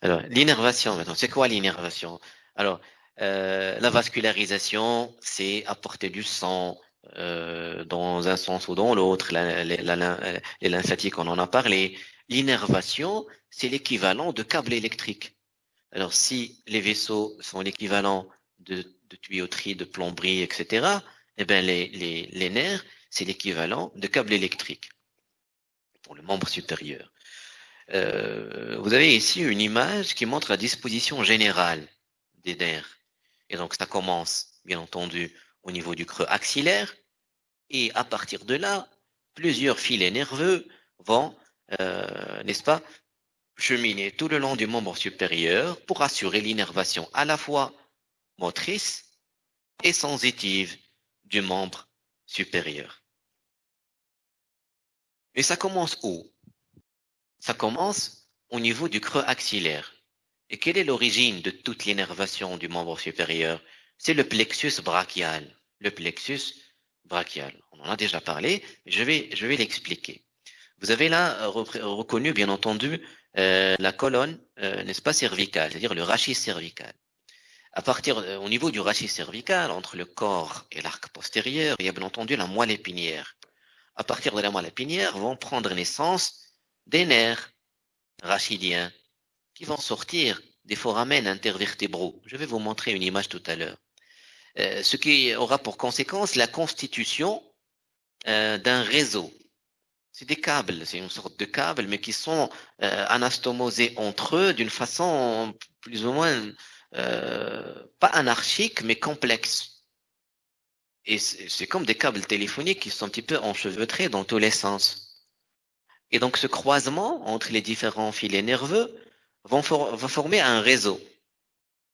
Alors, l'innervation, maintenant, c'est quoi l'innervation? Alors, euh, la vascularisation, c'est apporter du sang euh, dans un sens ou dans l'autre. Les lymphatiques, on en a parlé. L'innervation, c'est l'équivalent de câbles électriques. Alors, si les vaisseaux sont l'équivalent de, tuyauterie, de plomberie, etc., eh bien, les, les nerfs, c'est l'équivalent de câbles électriques pour le membre supérieur. Euh, vous avez ici une image qui montre la disposition générale des nerfs. Et donc, ça commence, bien entendu, au niveau du creux axillaire. Et à partir de là, plusieurs filets nerveux vont, euh, n'est-ce pas, cheminer tout le long du membre supérieur pour assurer l'innervation à la fois motrice et sensitive du membre supérieur. Et ça commence où? Ça commence au niveau du creux axillaire. Et quelle est l'origine de toute l'innervation du membre supérieur? C'est le plexus brachial. Le plexus brachial. On en a déjà parlé, je vais, l'expliquer. Vous avez là reconnu, bien entendu, euh, la colonne, euh, n'est-ce pas, cervicale, c'est-à-dire le rachis cervical. À partir, euh, au niveau du rachis cervical, entre le corps et l'arc postérieur, il y a bien entendu la moelle épinière. À partir de la moelle épinière vont prendre naissance des nerfs rachidiens qui vont sortir des foramen intervertébraux. Je vais vous montrer une image tout à l'heure. Euh, ce qui aura pour conséquence la constitution euh, d'un réseau. C'est des câbles, c'est une sorte de câbles, mais qui sont euh, anastomosés entre eux d'une façon plus ou moins pas anarchique, mais complexe. Et c'est comme des câbles téléphoniques qui sont un petit peu enchevêtrés dans tous les sens. Et donc ce croisement entre les différents filets nerveux va former un réseau.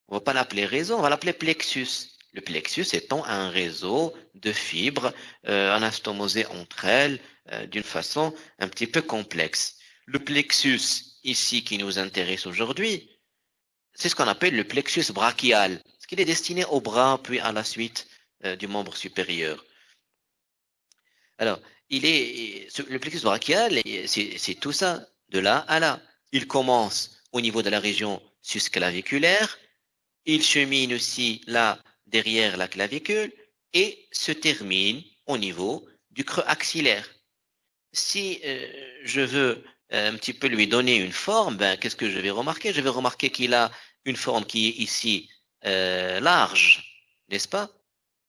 On va pas l'appeler réseau, on va l'appeler plexus. Le plexus étant un réseau de fibres euh, anastomosées entre elles euh, d'une façon un petit peu complexe. Le plexus ici qui nous intéresse aujourd'hui, c'est ce qu'on appelle le plexus brachial, ce qui est destiné au bras puis à la suite euh, du membre supérieur. Alors, il est, le plexus brachial, c'est tout ça, de là à là. Il commence au niveau de la région susclaviculaire, il chemine aussi là derrière la clavicule et se termine au niveau du creux axillaire. Si euh, je veux euh, un petit peu lui donner une forme, ben, qu'est-ce que je vais remarquer? Je vais remarquer qu'il a une forme qui est ici euh, large, n'est-ce pas?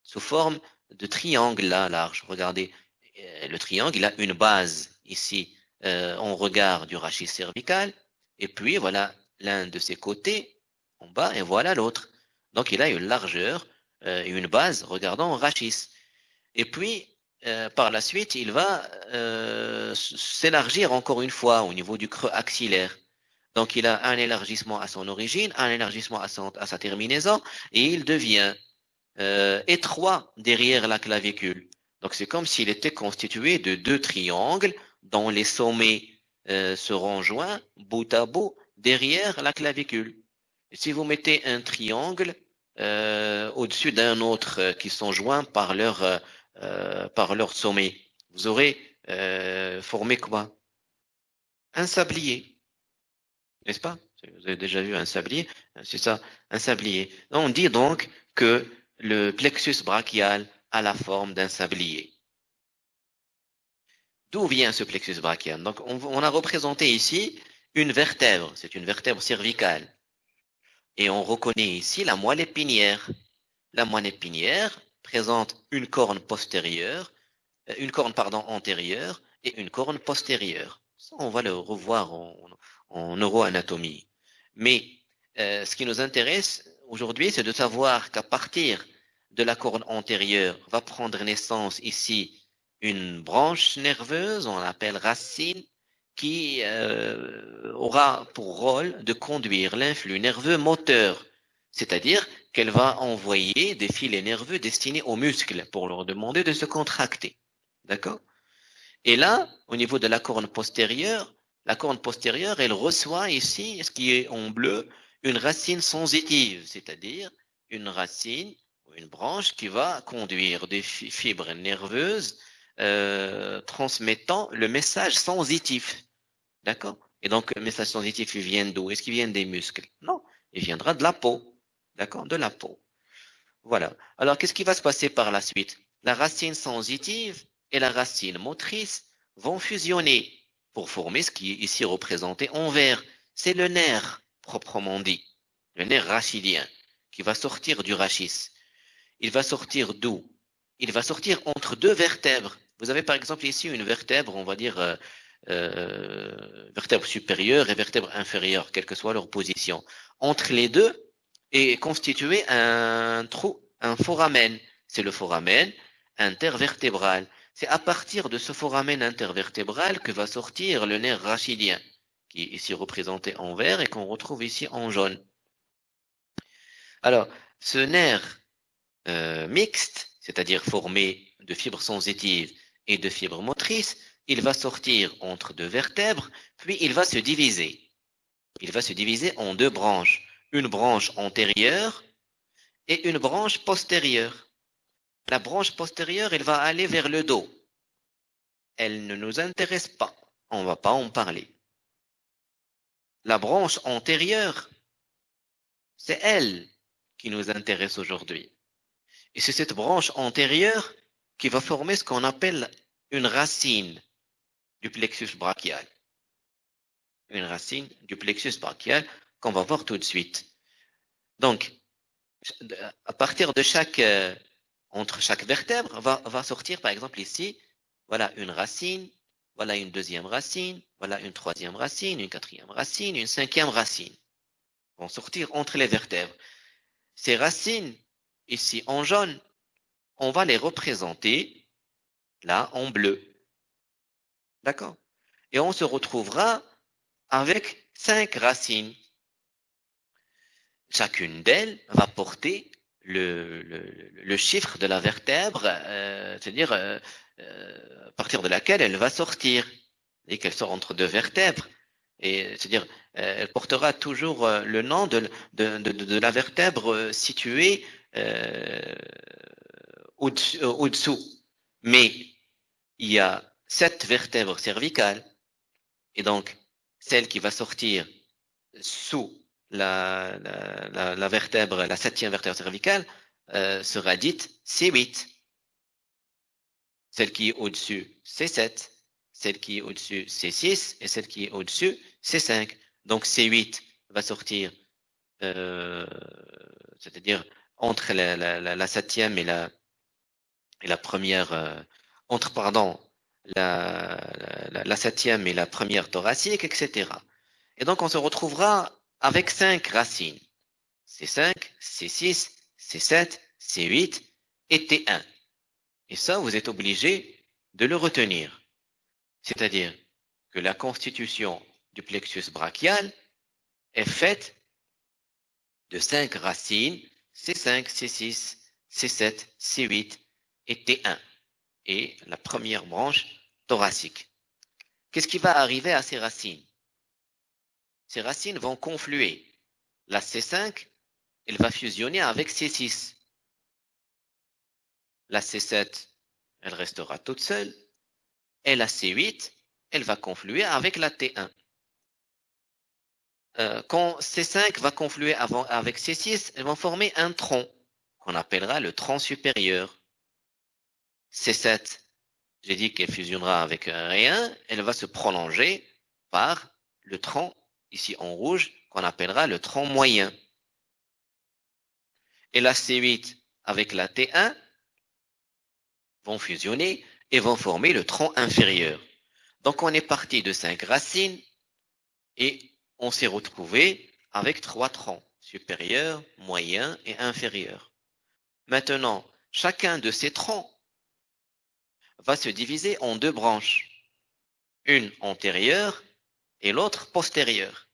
Sous forme de triangle là, large. Regardez, le triangle, il a une base ici euh, en regard du rachis cervical, et puis voilà l'un de ses côtés en bas, et voilà l'autre. Donc il a une largeur euh, une base regardant rachis. Et puis, par la suite, il va s'élargir encore une fois au niveau du creux axillaire. Donc il a un élargissement à son origine, un élargissement à, sa terminaison, et il devient euh, étroit derrière la clavicule. Donc c'est comme s'il était constitué de deux triangles dont les sommets euh, seront joints bout à bout derrière la clavicule. Si vous mettez un triangle euh, au-dessus d'un autre euh, qui sont joints par leur euh, par leur sommet, vous aurez formé quoi? Un sablier, n'est-ce pas? Vous avez déjà vu un sablier? C'est ça, un sablier. On dit donc que le plexus brachial a la forme d'un sablier. D'où vient ce plexus brachial? Donc, on, a représenté ici une vertèbre, c'est une vertèbre cervicale. Et on reconnaît ici la moelle épinière. La moelle épinière présente une corne postérieure, euh, une corne pardon antérieure et une corne postérieure. Ça, on va le revoir en, neuroanatomie. Mais euh, ce qui nous intéresse, aujourd'hui, c'est de savoir qu'à partir de la corne antérieure va prendre naissance ici une branche nerveuse, on l'appelle racine, qui euh, aura pour rôle de conduire l'influx nerveux moteur, c'est-à-dire qu'elle va envoyer des filets nerveux destinés aux muscles pour leur demander de se contracter. D'accord? Et là, au niveau de la corne postérieure, la corne postérieure, elle reçoit ici, ce qui est en bleu, une racine sensitive, c'est-à-dire une racine une branche qui va conduire des fibres nerveuses euh, transmettant le message sensitif. D'accord? Et donc, le message sensitif, il vient d'où? Est-ce qu'il vient des muscles? Non, il viendra de la peau. D'accord? De la peau. Voilà. Alors, qu'est-ce qui va se passer par la suite? La racine sensitive et la racine motrice vont fusionner pour former ce qui est ici représenté en vert. C'est le nerf, proprement dit. Le nerf rachidien qui va sortir du rachis. Il va sortir d'où? Il va sortir entre deux vertèbres. Vous avez par exemple ici une vertèbre, on va dire euh, euh, vertèbre supérieure et vertèbre inférieure, quelle que soit leur position. Entre les deux est constitué un trou, un foramen. C'est le foramen intervertébral. C'est à partir de ce foramen intervertébral que va sortir le nerf rachidien, qui est ici représenté en vert et qu'on retrouve ici en jaune. Alors, ce nerf euh, mixte, c'est-à-dire formé de fibres sensitives et de fibres motrices, il va sortir entre deux vertèbres, puis il va se diviser. Il va se diviser en deux branches, une branche antérieure et une branche postérieure. La branche postérieure, elle va aller vers le dos. Elle ne nous intéresse pas. On ne va pas en parler. La branche antérieure, c'est elle qui nous intéresse aujourd'hui. Et c'est cette branche antérieure qui va former ce qu'on appelle une racine du plexus brachial. Une racine du plexus brachial qu'on va voir tout de suite. Donc, à partir de chaque, euh, entre chaque vertèbre, va, va sortir par exemple ici, voilà une racine, voilà une deuxième racine, voilà une troisième racine, une quatrième racine, une cinquième racine. Vont sortir entre les vertèbres. Ces racines, ici en jaune, on va les représenter là en bleu. D'accord? Et on se retrouvera avec cinq racines. Chacune d'elles va porter le, chiffre de la vertèbre, euh, c'est-à-dire euh, euh, à partir de laquelle elle va sortir, et qu'elle sort entre deux vertèbres. Et c'est-à-dire, elle portera toujours le nom de la vertèbre située au-dessous. Mais il y a sept vertèbres cervicales, et donc celle qui va sortir sous la, vertèbre, la septième vertèbre cervicale, euh, sera dite C8. Celle qui est au-dessus, C7. Celle qui est au-dessus, C6. Et celle qui est au-dessus, C5. Donc C8 va sortir, euh, c'est-à-dire entre la, septième et la, première, euh, entre, pardon, la, la, septième et la première thoracique, etc. Et donc, on se retrouvera avec cinq racines. C5, C6, C7, C8 et T1. Et ça, vous êtes obligé de le retenir. C'est-à-dire que la constitution du plexus brachial est faite de cinq racines, C5, C6, C7, C8 et T1 et la première branche thoracique. Qu'est-ce qui va arriver à ces racines? Ces racines vont confluer. La C5, elle va fusionner avec C6. La C7, elle restera toute seule. Et la C8, elle va confluer avec la T1. Euh, quand C5 va confluer avant, avec C6, elles vont former un tronc qu'on appellera le tronc supérieur. C7, j'ai dit qu'elle fusionnera avec rien, elle va se prolonger par le tronc, ici en rouge, qu'on appellera le tronc moyen. Et la C8 avec la T1 vont fusionner et vont former le tronc inférieur. Donc on est parti de cinq racines et on s'est retrouvé avec trois troncs, supérieur, moyen et inférieur. Maintenant, chacun de ces troncs va se diviser en deux branches, une antérieure et l'autre postérieure.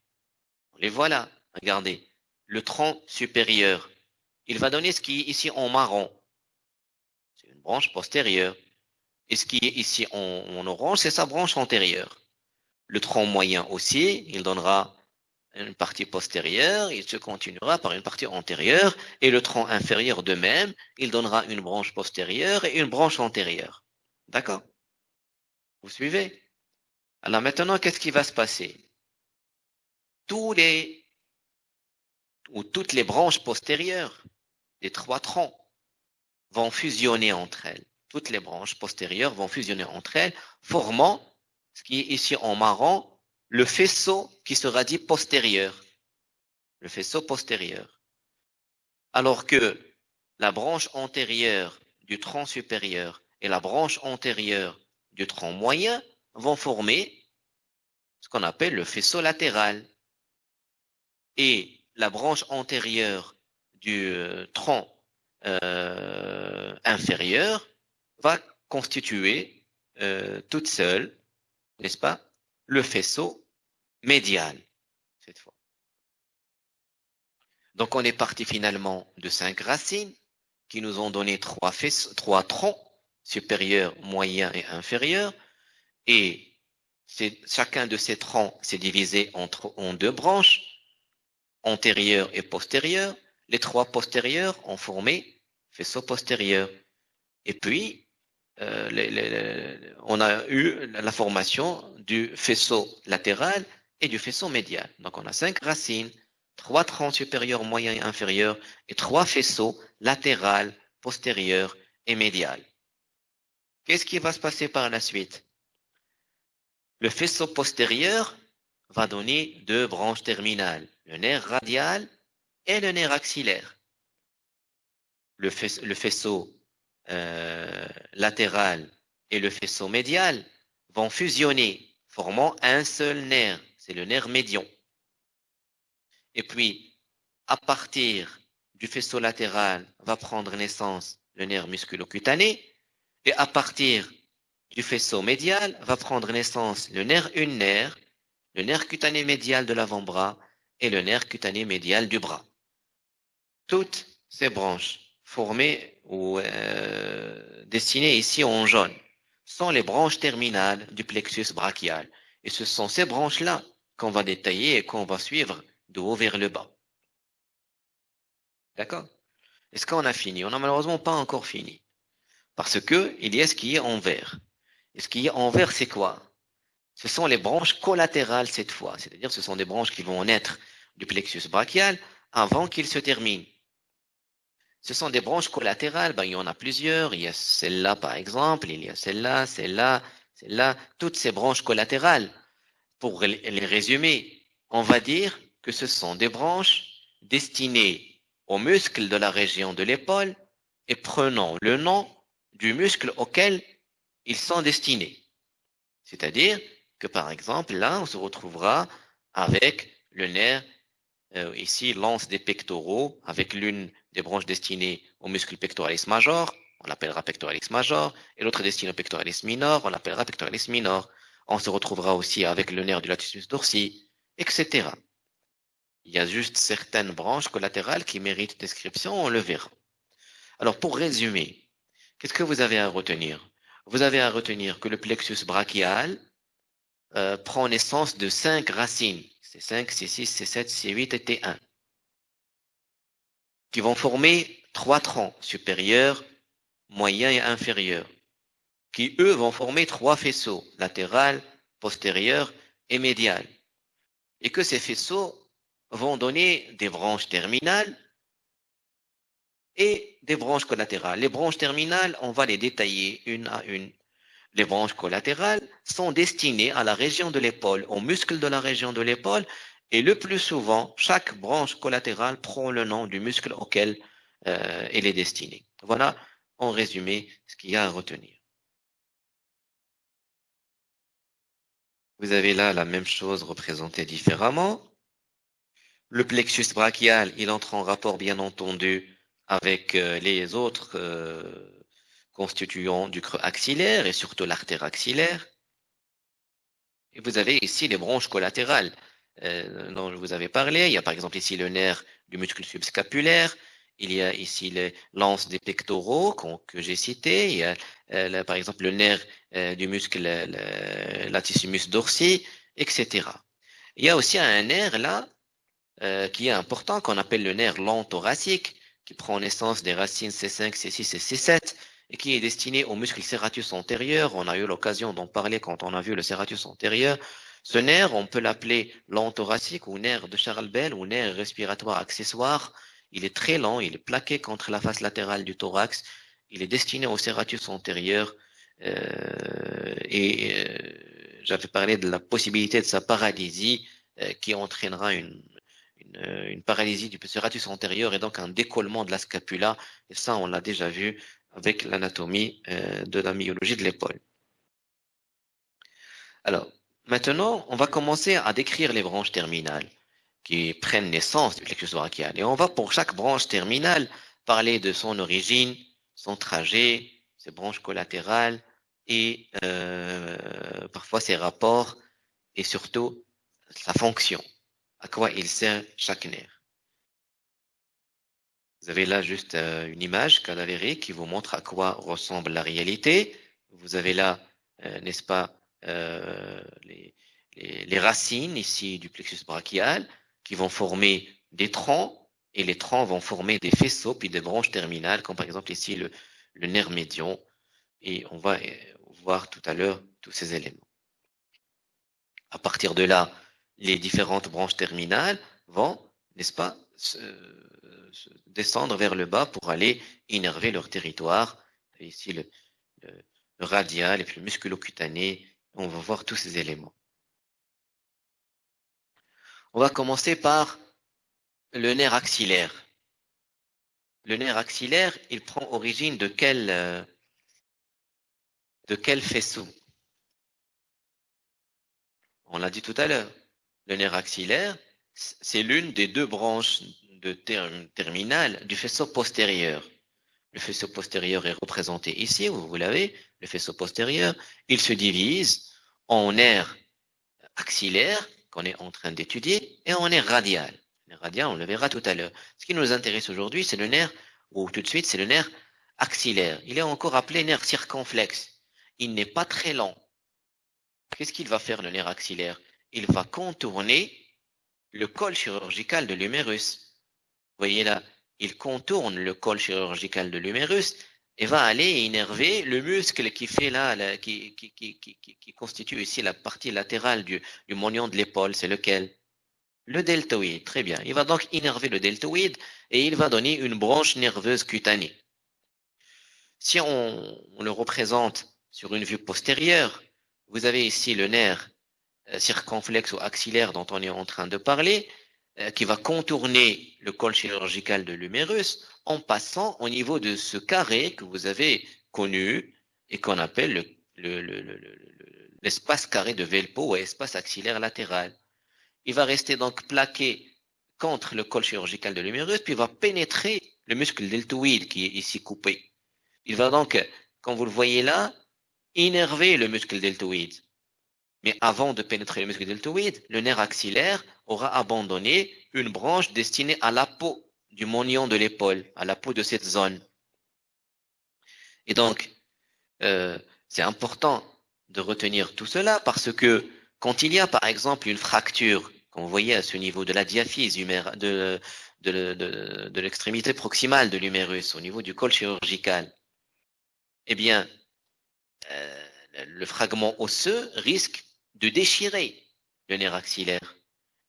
Les voilà, regardez. Le tronc supérieur, il va donner ce qui est ici en marron. C'est une branche postérieure. Et ce qui est ici en, orange, c'est sa branche antérieure. Le tronc moyen aussi, il donnera une partie postérieure, il se continuera par une partie antérieure, et le tronc inférieur de même, il donnera une branche postérieure et une branche antérieure. D'accord? Vous suivez? Alors maintenant, qu'est-ce qui va se passer? Tous les ou toutes les branches postérieures des trois troncs vont fusionner entre elles. Toutes les branches postérieures vont fusionner entre elles, formant ce qui est ici en marron, le faisceau qui sera dit postérieur. Le faisceau postérieur. Alors que la branche antérieure du tronc supérieur et la branche antérieure du tronc moyen vont former ce qu'on appelle le faisceau latéral. Et la branche antérieure du euh, tronc euh, inférieur va constituer euh, toute seule, n'est-ce pas, le faisceau médial, cette fois. Donc on est parti finalement de cinq racines qui nous ont donné trois, faisceaux, trois troncs supérieurs, moyens et inférieurs. Et chacun de ces troncs s'est divisé en deux branches, antérieures et postérieures. Les trois postérieurs ont formé faisceau postérieur. Et puis, euh, on a eu la formation du faisceau latéral et du faisceau médial. Donc, on a cinq racines, trois troncs supérieurs, moyens et inférieurs, et trois faisceaux latéral, postérieur et médial. Qu'est-ce qui va se passer par la suite? Le faisceau postérieur va donner deux branches terminales, le nerf radial et le nerf axillaire. Le, faisceau euh, latéral et le faisceau médial vont fusionner, formant un seul nerf, c'est le nerf médian. Et puis, à partir du faisceau latéral va prendre naissance le nerf musculocutané, et à partir du faisceau médial va prendre naissance le nerf ulnaire, le nerf cutané médial de l'avant-bras et le nerf cutané médial du bras. Toutes ces branches formées ou euh, ici en jaune sont les branches terminales du plexus brachial. Et ce sont ces branches-là qu'on va détailler et qu'on va suivre de haut vers le bas. D'accord? Est-ce qu'on a fini? On n'a malheureusement pas encore fini. Parce que il y a ce qui est en vert. Et ce qui est en vert, c'est quoi? Ce sont les branches collatérales cette fois. C'est-à-dire ce sont des branches qui vont naître du plexus brachial avant qu'il se termine. Ce sont des branches collatérales, ben, il y en a plusieurs. Il y a celle-là, par exemple, il y a celle-là, celle-là, celle-là, toutes ces branches collatérales. Pour les résumer, on va dire que ce sont des branches destinées aux muscles de la région de l'épaule et prenant le nom du muscle auquel ils sont destinés. C'est-à-dire que, par exemple, là, on se retrouvera avec le nerf, euh, ici, lance des pectoraux, avec l'une des branches destinées au muscle pectoralis major, on l'appellera pectoralis major, et l'autre destinée au pectoralis minor, on l'appellera pectoralis minor. On se retrouvera aussi avec le nerf du latissimus dorsi, etc. Il y a juste certaines branches collatérales qui méritent description, on le verra. Alors, pour résumer, qu'est-ce que vous avez à retenir? Vous avez à retenir que le plexus brachial euh, prend naissance de cinq racines, C5, C6, C7, C8 et T1 qui vont former trois troncs supérieurs, moyens et inférieurs, qui eux vont former trois faisceaux, latéral, postérieur et médial. Et que ces faisceaux vont donner des branches terminales et des branches collatérales. Les branches terminales, on va les détailler une à une. Les branches collatérales sont destinées à la région de l'épaule, aux muscles de la région de l'épaule et le plus souvent, chaque branche collatérale prend le nom du muscle auquel euh, elle est destinée. Voilà, en résumé, ce qu'il y a à retenir. Vous avez là la même chose représentée différemment. Le plexus brachial, il entre en rapport, bien entendu, avec euh, les autres euh, constituants du creux axillaire et surtout l'artère axillaire. Et vous avez ici les branches collatérales. Euh, dont je vous avais parlé. Il y a par exemple ici le nerf du muscle subscapulaire. Il y a ici les lances des pectoraux que j'ai cité. Il y a euh, par exemple le nerf euh, du muscle latissimus dorsi, etc. Il y a aussi un nerf là qui est important qu'on appelle le nerf long thoracique qui prend naissance des racines C5, C6 et C7 et qui est destiné au muscle serratus antérieur. On a eu l'occasion d'en parler quand on a vu le serratus antérieur. Ce nerf, on peut l'appeler lent thoracique ou nerf de Charles Bell ou nerf respiratoire accessoire. Il est très lent, il est plaqué contre la face latérale du thorax. Il est destiné au serratus antérieur. Euh, et euh, j'avais parlé de la possibilité de sa paralysie euh, qui entraînera une, une, une, paralysie du serratus antérieur et donc un décollement de la scapula. Et ça, on l'a déjà vu avec l'anatomie de la myologie de l'épaule. Alors, Maintenant, on va commencer à décrire les branches terminales qui prennent naissance du plexus brachial. Et on va pour chaque branche terminale parler de son origine, son trajet, ses branches collatérales et euh, parfois ses rapports et surtout sa fonction, à quoi il sert chaque nerf. Vous avez là juste euh, une image cadavérique qui vous montre à quoi ressemble la réalité. Vous avez là, euh, n'est-ce pas, euh, les, racines ici du plexus brachial qui vont former des troncs et les troncs vont former des faisceaux puis des branches terminales comme par exemple ici le, le nerf médian et on va voir tout à l'heure tous ces éléments. À partir de là, les différentes branches terminales vont, n'est-ce pas, descendre vers le bas pour aller innerver leur territoire. Ici, le, radial et puis le musculocutané on va voir tous ces éléments. On va commencer par le nerf axillaire. Le nerf axillaire, il prend origine de quel, euh, de quel faisceau? On l'a dit tout à l'heure. Le nerf axillaire, c'est l'une des deux branches de du faisceau postérieur. Le faisceau postérieur est représenté ici, vous l'avez, le faisceau postérieur. Il se divise en nerf axillaire, qu'on est en train d'étudier, et en nerf radial. Le radial, on le verra tout à l'heure. Ce qui nous intéresse aujourd'hui, c'est le nerf, ou tout de suite, c'est le nerf axillaire. Il est encore appelé nerf circonflexe. Il n'est pas très long. Qu'est-ce qu'il va faire, le nerf axillaire? Il va contourner le col chirurgical de l'humérus. Voyez là, il contourne le col chirurgical de l'humérus et va aller énerver le muscle qui fait là, là qui, constitue ici la partie latérale du, du moignon de l'épaule. C'est lequel? Le deltoïde. Très bien. Il va donc énerver le deltoïde et il va donner une branche nerveuse cutanée. Si on, le représente sur une vue postérieure, vous avez ici le nerf circonflexe ou axillaire dont on est en train de parler. Euh, qui va contourner le col chirurgical de l'humérus en passant au niveau de ce carré que vous avez connu et qu'on appelle l'espace le, le, carré de Velpo ou espace axillaire latéral. Il va rester donc plaqué contre le col chirurgical de l'humérus, puis va pénétrer le muscle deltoïde qui est ici coupé. Il va donc, comme vous le voyez là, innerver le muscle deltoïde. Mais avant de pénétrer le muscle deltoïde, le nerf axillaire aura abandonné une branche destinée à la peau du moignon de l'épaule, à la peau de cette zone. Et donc, euh, c'est important de retenir tout cela parce que quand il y a par exemple une fracture, comme vous voyez à ce niveau de la diaphyse de, de, de, de l'extrémité proximale de l'humérus, au niveau du col chirurgical, eh bien, euh, le fragment osseux risque de déchirer le nerf axillaire.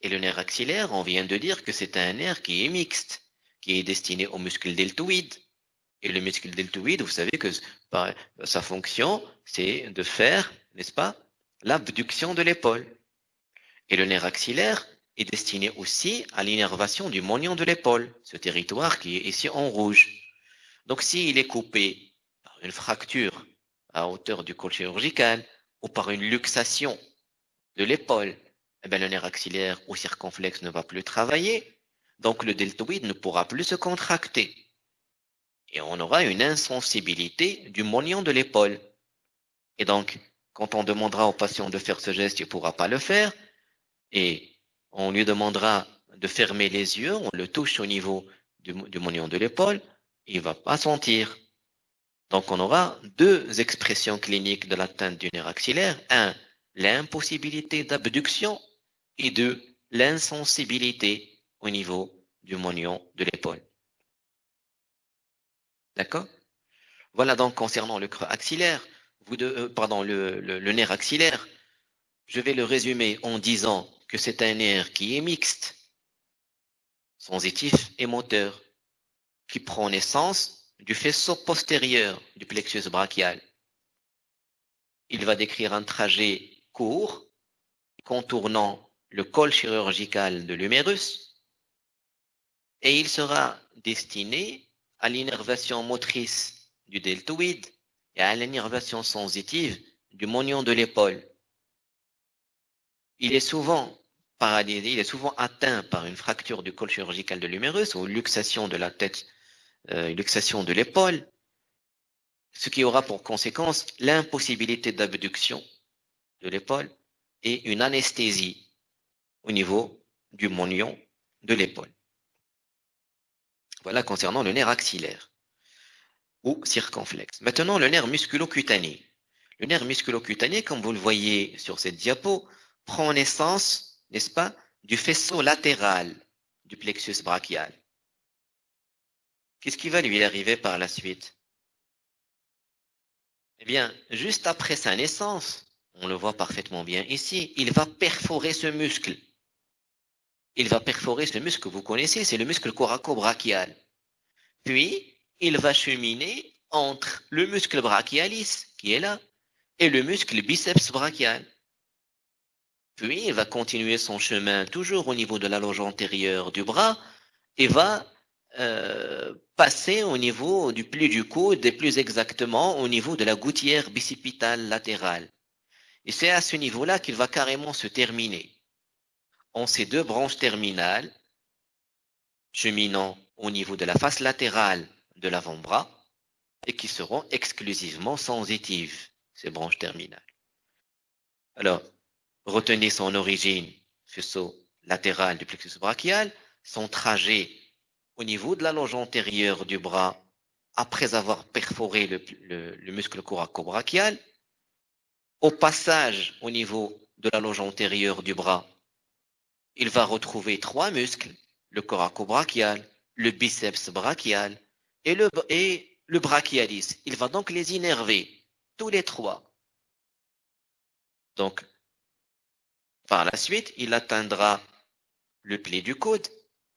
Et le nerf axillaire, on vient de dire que c'est un nerf qui est mixte, qui est destiné au muscle deltoïde. Et le muscle deltoïde, vous savez que sa fonction, c'est de faire, n'est-ce pas, l'abduction de l'épaule. Et le nerf axillaire est destiné aussi à l'innervation du moignon de l'épaule, ce territoire qui est ici en rouge. Donc s'il est coupé par une fracture à hauteur du col chirurgical ou par une luxation de l'épaule, eh bien, le nerf axillaire ou circonflexe ne va plus travailler, donc le deltoïde ne pourra plus se contracter. Et on aura une insensibilité du moignon de l'épaule. Et donc, quand on demandera au patient de faire ce geste, il ne pourra pas le faire. Et on lui demandera de fermer les yeux, on le touche au niveau du, du de l'épaule, il ne va pas sentir. Donc on aura deux expressions cliniques de l'atteinte du nerf axillaire. Un, l'impossibilité d'abduction et de l'insensibilité au niveau du moignon de l'épaule. D'accord? Voilà donc concernant le creux axillaire, vous euh, pardon, le, nerf axillaire. je vais le résumer en disant que c'est un nerf qui est mixte, sensitif et moteur, qui prend naissance du faisceau postérieur du plexus brachial. Il va décrire un trajet court, contournant le col chirurgical de l'humérus, et il sera destiné à l'innervation motrice du deltoïde et à l'innervation sensitive du moignon de l'épaule. Il est souvent paralysé, il est souvent atteint par une fracture du col chirurgical de l'humérus ou luxation de la tête, euh, luxation de l'épaule, ce qui aura pour conséquence l'impossibilité d'abduction de l'épaule et une anesthésie au niveau du moignon de l'épaule. Voilà concernant le nerf axillaire ou circonflexe. Maintenant, le nerf musculocutané. Le nerf musculocutané, comme vous le voyez sur cette diapo, prend naissance, n'est-ce pas, du faisceau latéral du plexus brachial. Qu'est-ce qui va lui arriver par la suite? Eh bien, juste après sa naissance, on le voit parfaitement bien ici, il va perforer ce muscle. Il va perforer ce muscle que vous connaissez, c'est le muscle coraco-brachial. Puis, il va cheminer entre le muscle brachialis, qui est là, et le muscle biceps brachial. Puis, il va continuer son chemin toujours au niveau de la loge antérieure du bras et va euh, passer au niveau du pli du coude et plus exactement au niveau de la gouttière bicipitale latérale. Et c'est à ce niveau-là qu'il va carrément se terminer. En ces deux branches terminales, cheminant au niveau de la face latérale de l'avant-bras et qui seront exclusivement sensitives, ces branches terminales. Alors, retenez son origine, faisceau latéral du plexus brachial, son trajet au niveau de la loge antérieure du bras après avoir perforé le muscle coraco-brachial, au passage au niveau de la loge antérieure du bras, il va retrouver trois muscles, le coraco-brachial, le biceps brachial et le, brachialis. Il va donc les innerver, tous les trois. Donc, par la suite, il atteindra le pli du coude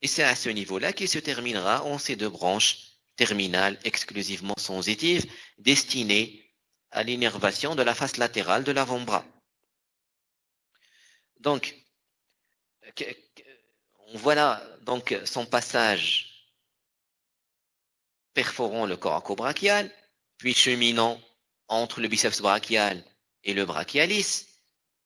et c'est à ce niveau-là qu'il se terminera en ces deux branches terminales exclusivement sensitives destinées à l'innervation de la face latérale de l'avant-bras. Donc, voilà donc son passage perforant le coraco-brachial, puis cheminant entre le biceps brachial et le brachialis,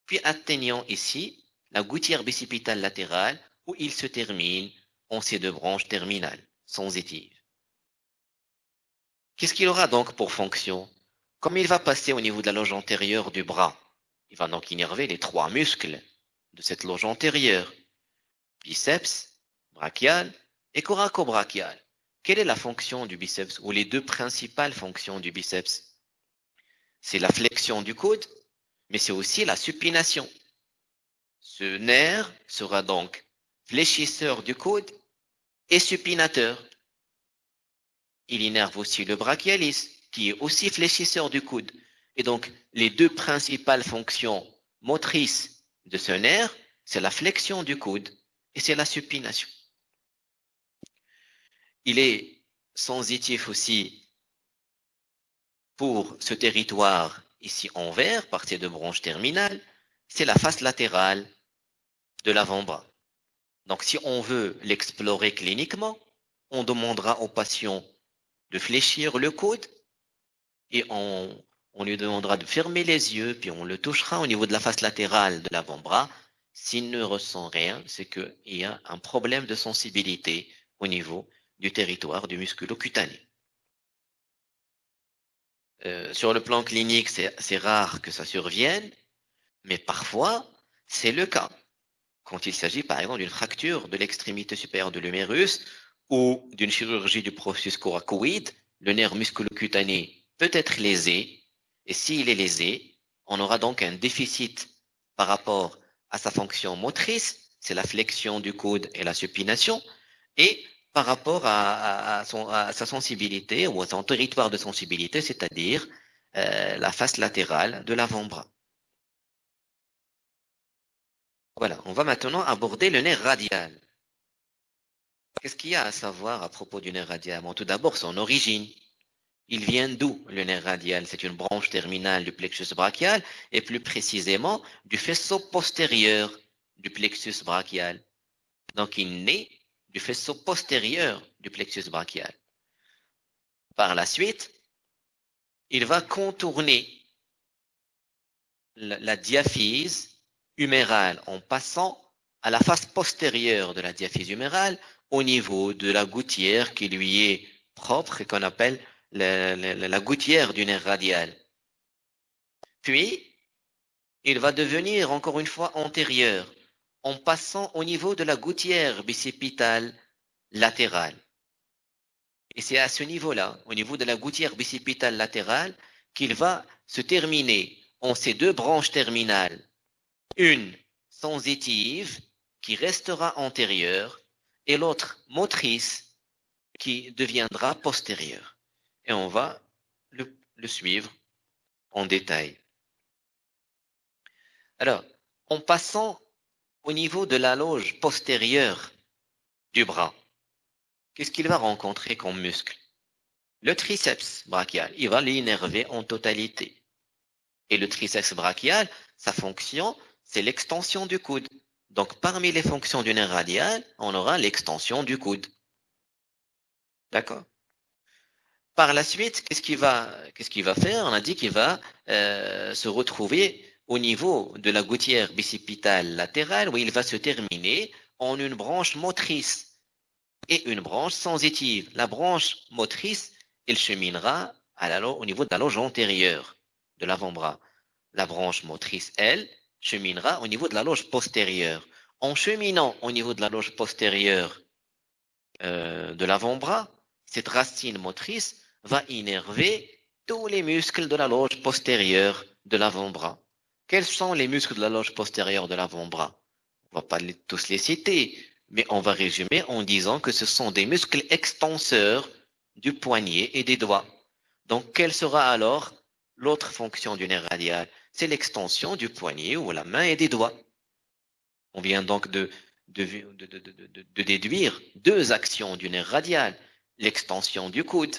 puis atteignant ici la gouttière bicipitale latérale où il se termine en ces deux branches terminales, sensitives. Qu'est-ce qu'il aura donc pour fonction Comme il va passer au niveau de la loge antérieure du bras, il va donc innerver les trois muscles de cette loge antérieure, biceps, brachial et coraco-brachial. Quelle est la fonction du biceps ou les deux principales fonctions du biceps? C'est la flexion du coude mais c'est aussi la supination. Ce nerf sera donc fléchisseur du coude et supinateur. Il innerve aussi le brachialis, qui est aussi fléchisseur du coude. Et donc, les deux principales fonctions motrices de ce nerf, c'est la flexion du coude et c'est la supination. Il est sensitif aussi pour ce territoire ici en vert, par ces deux branches terminales, c'est la face latérale de l'avant-bras. Donc si on veut l'explorer cliniquement, on demandera au patient de fléchir le coude et on, on lui demandera de fermer les yeux, puis on le touchera au niveau de la face latérale de l'avant-bras. S'il ne ressent rien, c'est qu'il y a un problème de sensibilité au niveau du territoire du musculo-cutané. Euh, sur le plan clinique, c'est rare que ça survienne, mais parfois, c'est le cas. Quand il s'agit, par exemple, d'une fracture de l'extrémité supérieure de l'humérus ou d'une chirurgie du processus coracoïde, le nerf musculocutané peut être lésé, et s'il est lésé, on aura donc un déficit par rapport à sa fonction motrice, c'est la flexion du coude et la supination, et par rapport à, sa sensibilité ou à son territoire de sensibilité, c'est-à-dire euh, la face latérale de l'avant-bras. Voilà, on va maintenant aborder le nerf radial. Qu'est-ce qu'il y a à savoir à propos du nerf radial? Tout d'abord, son origine. Il vient d'où le nerf radial? C'est une branche terminale du plexus brachial et plus précisément du faisceau postérieur du plexus brachial. Donc il naît du faisceau postérieur du plexus brachial. Par la suite, il va contourner la, diaphyse humérale en passant à la face postérieure de la diaphyse humérale au niveau de la gouttière qui lui est propre et qu'on appelle la, gouttière du nerf radial. Puis, il va devenir encore une fois antérieur en passant au niveau de la gouttière bicipitale latérale. Et c'est à ce niveau-là, au niveau de la gouttière bicipitale latérale, qu'il va se terminer en ces deux branches terminales. Une sensitive qui restera antérieure et l'autre motrice qui deviendra postérieure et on va le, suivre en détail. Alors, en passant au niveau de la loge postérieure du bras, qu'est-ce qu'il va rencontrer comme muscle? Le triceps brachial, il va l'innerver en totalité. Et le triceps brachial, sa fonction, c'est l'extension du coude. Donc, parmi les fonctions du nerf radial, on aura l'extension du coude. D'accord? Par la suite, qu'est-ce qu'il va, faire? On a dit qu'il va euh, se retrouver au niveau de la gouttière bicipitale latérale où il va se terminer en une branche motrice et une branche sensitive. La branche motrice, elle cheminera au niveau de la loge antérieure de l'avant-bras. La branche motrice, elle, cheminera au niveau de la loge postérieure. En cheminant au niveau de la loge postérieure euh, de l'avant-bras, cette racine motrice va innerver tous les muscles de la loge postérieure de l'avant-bras. Quels sont les muscles de la loge postérieure de l'avant-bras? On va pas tous les citer, mais on va résumer en disant que ce sont des muscles extenseurs du poignet et des doigts. Donc, quelle sera alors l'autre fonction du nerf radial? C'est l'extension du poignet ou la main et des doigts. On vient donc de, de, de déduire deux actions du nerf radial. L'extension du coude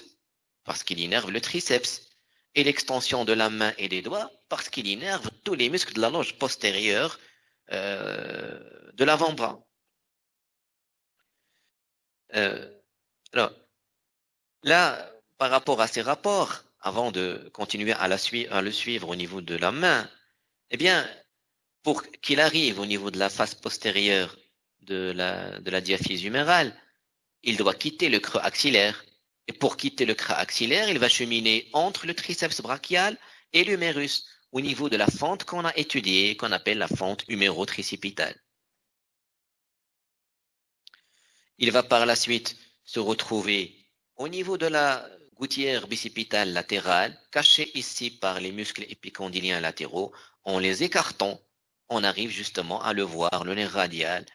parce qu'il innerve le triceps, et l'extension de la main et des doigts, parce qu'il innerve tous les muscles de la loge postérieure euh, de l'avant-bras. Euh, alors, là, par rapport à ces rapports, avant de continuer à, le suivre au niveau de la main, eh bien, pour qu'il arrive au niveau de la face postérieure de la diaphyse humérale, il doit quitter le creux axillaire et pour quitter le crâne axillaire, il va cheminer entre le triceps brachial et l'humérus, au niveau de la fente qu'on a étudiée, qu'on appelle la fente humérotricipitale. Il va par la suite se retrouver au niveau de la gouttière bicipitale latérale, cachée ici par les muscles épicondyliens latéraux. En les écartant, on arrive justement à le voir, le nerf radial,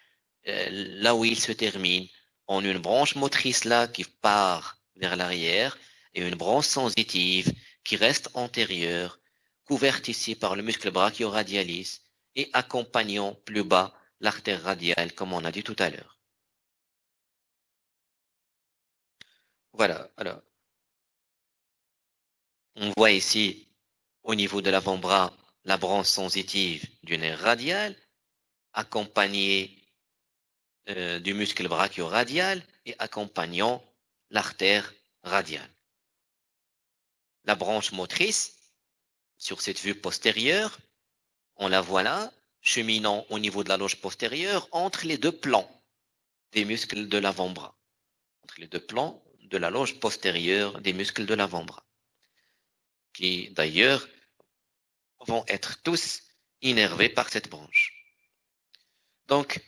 euh, là où il se termine, en une branche motrice là qui part vers l'arrière et une branche sensitive qui reste antérieure, couverte ici par le muscle brachioradialis et accompagnant plus bas l'artère radiale comme on a dit tout à l'heure. Voilà, alors. On voit ici au niveau de l'avant-bras la branche sensitive du nerf radial accompagnée euh, du muscle brachioradial et accompagnant l'artère radiale. La branche motrice, sur cette vue postérieure, on la voit là, cheminant au niveau de la loge postérieure entre les deux plans des muscles de l'avant-bras. Entre les deux plans de la loge postérieure des muscles de l'avant-bras. Qui d'ailleurs vont être tous innervés par cette branche. Donc,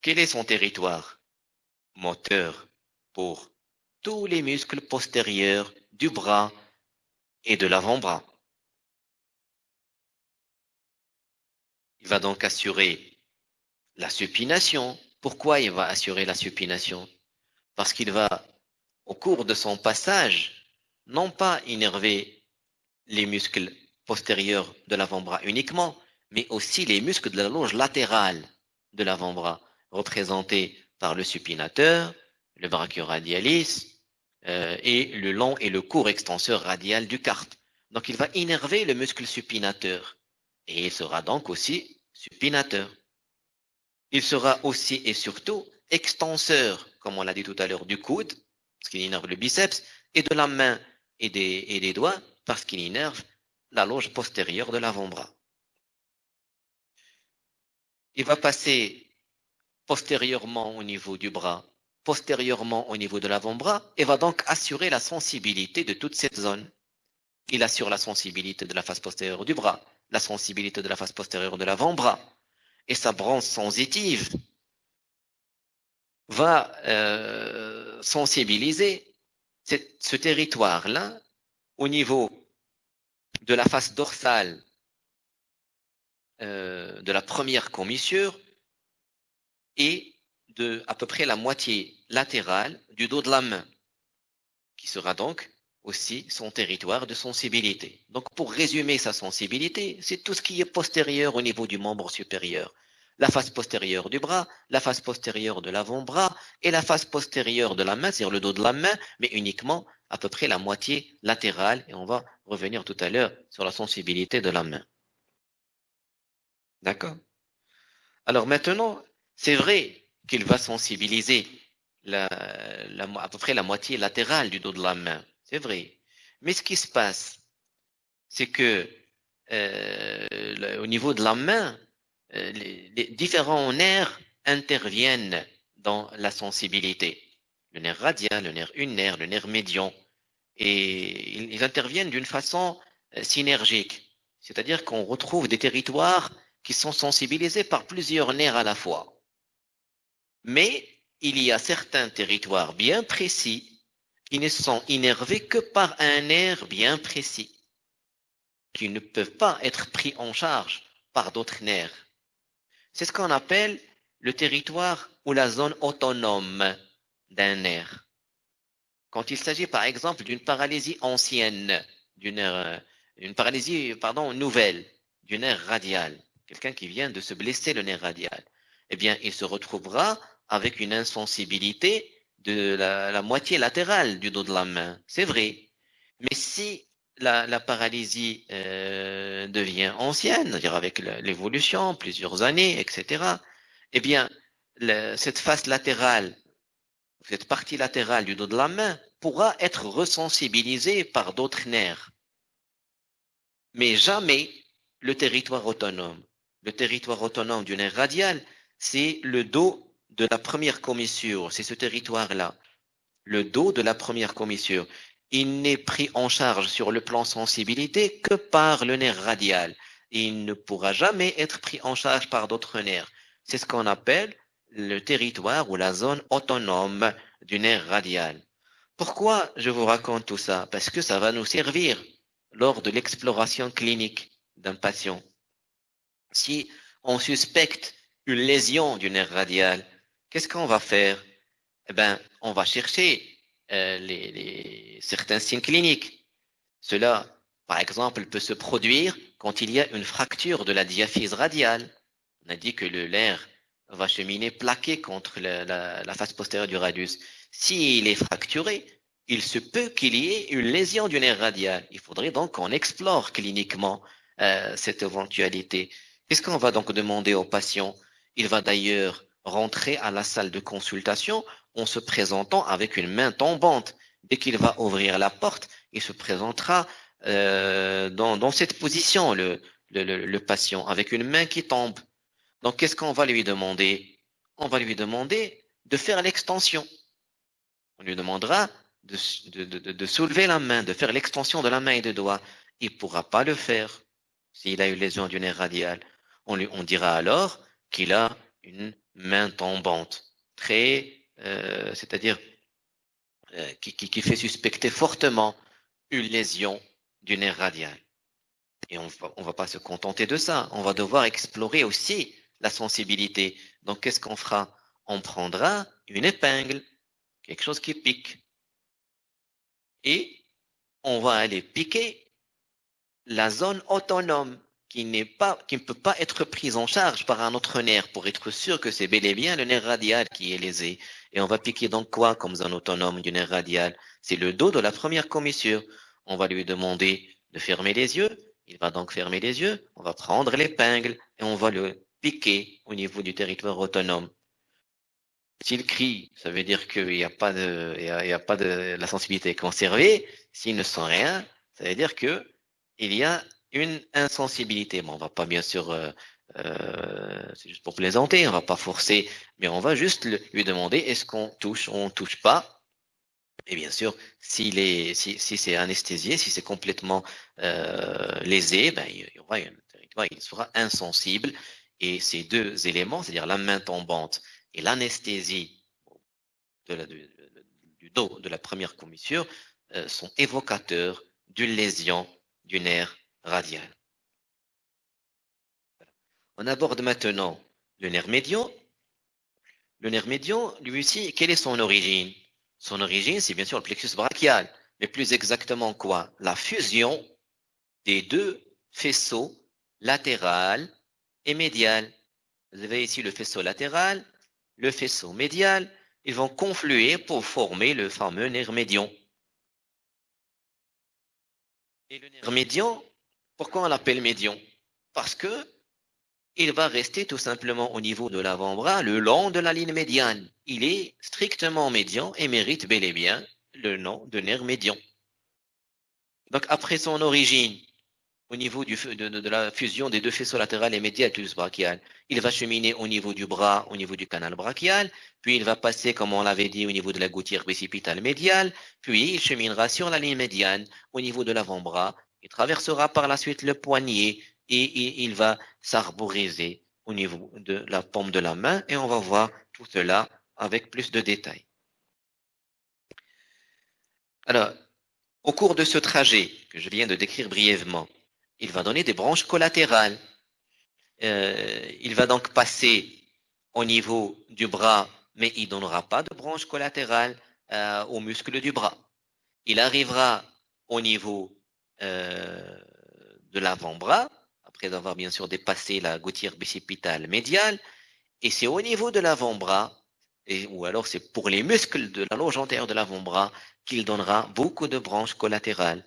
quel est son territoire moteur tous les muscles postérieurs du bras et de l'avant-bras. Il va donc assurer la supination. Pourquoi il va assurer la supination? Parce qu'il va, au cours de son passage, non pas innerver les muscles postérieurs de l'avant-bras uniquement, mais aussi les muscles de la loge latérale de l'avant-bras, représentés par le supinateur, le brachioradialis euh, et le long et le court extenseur radial du carpe. Donc il va innerver le muscle supinateur et il sera donc aussi supinateur. Il sera aussi et surtout extenseur, comme on l'a dit tout à l'heure, du coude, parce qu'il innerve le biceps, et de la main et des, et des doigts, parce qu'il innerve la loge postérieure de l'avant-bras. Il va passer postérieurement au niveau du bras, postérieurement au niveau de l'avant-bras, et va donc assurer la sensibilité de toute cette zone. Il assure la sensibilité de la face postérieure du bras, la sensibilité de la face postérieure de l'avant-bras, et sa branche sensitive va euh, sensibiliser ce territoire-là au niveau de la face dorsale euh, de la première commissure et de à peu près la moitié latérale du dos de la main, qui sera donc aussi son territoire de sensibilité. Donc pour résumer sa sensibilité, c'est tout ce qui est postérieur au niveau du membre supérieur. La face postérieure du bras, la face postérieure de l'avant-bras et la face postérieure de la main, c'est-à-dire le dos de la main, mais uniquement à peu près la moitié latérale. Et on va revenir tout à l'heure sur la sensibilité de la main. D'accord? Alors maintenant, c'est vrai qu'il va sensibiliser la, à peu près la moitié latérale du dos de la main. C'est vrai. Mais ce qui se passe, c'est que euh, au niveau de la main, euh, les, différents nerfs interviennent dans la sensibilité. Le nerf radial, le nerf ulnaire, le nerf médian. Et ils interviennent d'une façon euh, synergique. C'est-à-dire qu'on retrouve des territoires qui sont sensibilisés par plusieurs nerfs à la fois. Mais il y a certains territoires bien précis qui ne sont innervés que par un nerf bien précis, qui ne peuvent pas être pris en charge par d'autres nerfs. C'est ce qu'on appelle le territoire ou la zone autonome d'un nerf. Quand il s'agit par exemple d'une paralysie ancienne, d'une euh, paralysie nouvelle du nerf radial, quelqu'un qui vient de se blesser le nerf radial, eh bien, il se retrouvera avec une insensibilité de la, moitié latérale du dos de la main. C'est vrai. Mais si la, paralysie euh, devient ancienne, c'est-à-dire avec l'évolution, plusieurs années, etc., eh bien, cette face latérale, cette partie latérale du dos de la main pourra être resensibilisée par d'autres nerfs. Mais jamais le territoire autonome. Le territoire autonome du nerf radial, c'est le dos de la première commissure, c'est ce territoire-là. Le dos de la première commissure. Il n'est pris en charge sur le plan sensibilité que par le nerf radial. Il ne pourra jamais être pris en charge par d'autres nerfs. C'est ce qu'on appelle le territoire ou la zone autonome du nerf radial. Pourquoi je vous raconte tout ça? Parce que ça va nous servir lors de l'exploration clinique d'un patient. Si on suspecte une lésion du nerf radial, qu'est-ce qu'on va faire? Eh ben, on va chercher euh, certains signes cliniques. Cela, par exemple, peut se produire quand il y a une fracture de la diaphyse radiale. On a dit que le nerf va cheminer plaqué contre la, face postérieure du radius. S'il est fracturé, il se peut qu'il y ait une lésion du nerf radial. Il faudrait donc qu'on explore cliniquement euh, cette éventualité. Qu'est-ce qu'on va donc demander au patient? Il va d'ailleurs rentrer à la salle de consultation en se présentant avec une main tombante. Dès qu'il va ouvrir la porte, il se présentera euh, dans, cette position, le, patient, avec une main qui tombe. Donc, qu'est-ce qu'on va lui demander? On va lui demander de faire l'extension. On lui demandera de, de, soulever la main, de faire l'extension de la main et des doigts. Il ne pourra pas le faire s'il a une lésion du nerf radial. On, lui, on dira alors qu'il a une main tombante, très, euh, c'est-à-dire euh, qui, fait suspecter fortement une lésion du nerf radial. Et on va, on va pas se contenter de ça. On va devoir explorer aussi la sensibilité. Donc, qu'est-ce qu'on fera? On prendra une épingle, quelque chose qui pique. Et on va aller piquer la zone autonome qui ne peut pas être prise en charge par un autre nerf pour être sûr que c'est bel et bien le nerf radial qui est lésé. Et on va piquer dans quoi comme un autonome du nerf radial? C'est le dos de la première commissure. On va lui demander de fermer les yeux. Il va donc fermer les yeux. On va prendre l'épingle et on va le piquer au niveau du territoire autonome. S'il crie, ça veut dire qu'il n'y a pas de, y a, pas de, la sensibilité conservée. S'il ne sent rien, ça veut dire que il y a une insensibilité. Bon, on va pas bien sûr, euh, euh, c'est juste pour plaisanter, on va pas forcer, mais on va juste lui demander est-ce qu'on touche ou on touche pas? Et bien sûr, s'il est, si, si c'est anesthésié, si c'est complètement euh, lésé, ben, il, sera insensible. Et ces deux éléments, c'est-à-dire la main tombante et l'anesthésie du dos de la première commissure, sont évocateurs d'une lésion du nerf radial. On aborde maintenant le nerf médian. Le nerf médian, lui aussi, quelle est son origine? Son origine, c'est bien sûr le plexus brachial, mais plus exactement quoi? La fusion des deux faisceaux latéral et médial. Vous avez ici le faisceau latéral, le faisceau médial, ils vont confluer pour former le fameux nerf médian. Et le nerf médian, pourquoi on l'appelle médian Parce que il va rester tout simplement au niveau de l'avant-bras le long de la ligne médiane. Il est strictement médian et mérite bel et bien le nom de nerf médian. Donc après son origine, au niveau de, la fusion des deux faisceaux latéral et médial plus brachial, il va cheminer au niveau du bras, au niveau du canal brachial, puis il va passer, comme on l'avait dit, au niveau de la gouttière précipitale médiale, puis il cheminera sur la ligne médiane au niveau de l'avant-bras il traversera par la suite le poignet et, il va s'arboriser au niveau de la paume de la main et on va voir tout cela avec plus de détails. Alors, au cours de ce trajet que je viens de décrire brièvement, il va donner des branches collatérales. Euh, il va donc passer au niveau du bras, mais il ne donnera pas de branches collatérales euh, aux muscles du bras. Il arrivera au niveau de l'avant-bras, après avoir bien sûr dépassé la gouttière bicipitale médiale, et c'est au niveau de l'avant-bras, ou alors c'est pour les muscles de la loge antérieure de l'avant-bras qu'il donnera beaucoup de branches collatérales.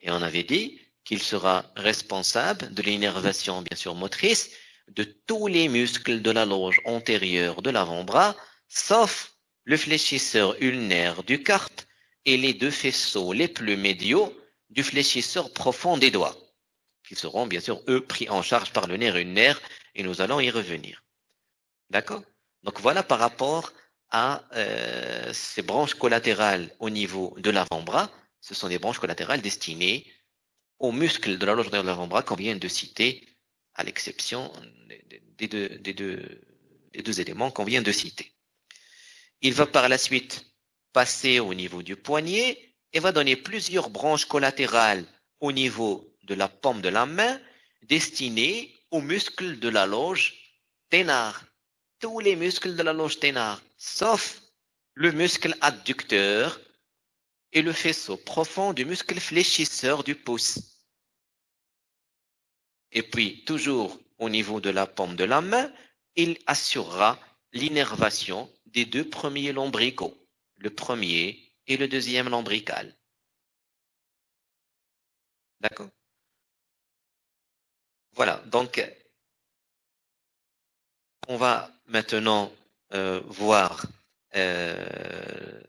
Et on avait dit qu'il sera responsable de l'innervation bien sûr motrice de tous les muscles de la loge antérieure de l'avant-bras, sauf le fléchisseur ulnaire du carpe et les deux faisceaux les plus médiaux du fléchisseur profond des doigts, qui seront bien sûr, eux, pris en charge par le nerf ulnaire, et nous allons y revenir. D'accord? Donc voilà par rapport à euh, ces branches collatérales au niveau de l'avant-bras. Ce sont des branches collatérales destinées aux muscles de la loge de l'avant-bras qu'on vient de citer, à l'exception des deux, éléments qu'on vient de citer. Il va par la suite passer au niveau du poignet et va donner plusieurs branches collatérales au niveau de la paume de la main destinées aux muscles de la loge ténard. Tous les muscles de la loge ténard, sauf le muscle adducteur et le faisceau profond du muscle fléchisseur du pouce. Et puis, toujours au niveau de la paume de la main, il assurera l'innervation des deux premiers lombricaux. Le premier et le deuxième lombrical. D'accord Voilà, donc on va maintenant euh, voir euh,